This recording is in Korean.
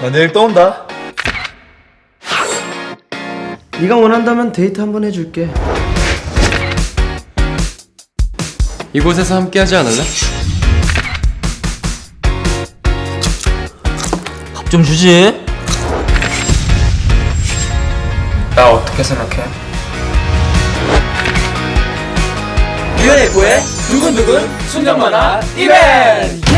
나 내일 또 온다. 네가 원한다면 데이트 한번 해줄게. 이곳에서 함께 하지 않을래? 밥 좀 주지. 나 어떻게 생각해? UNF의 두근두근 순정 만화 이벤트!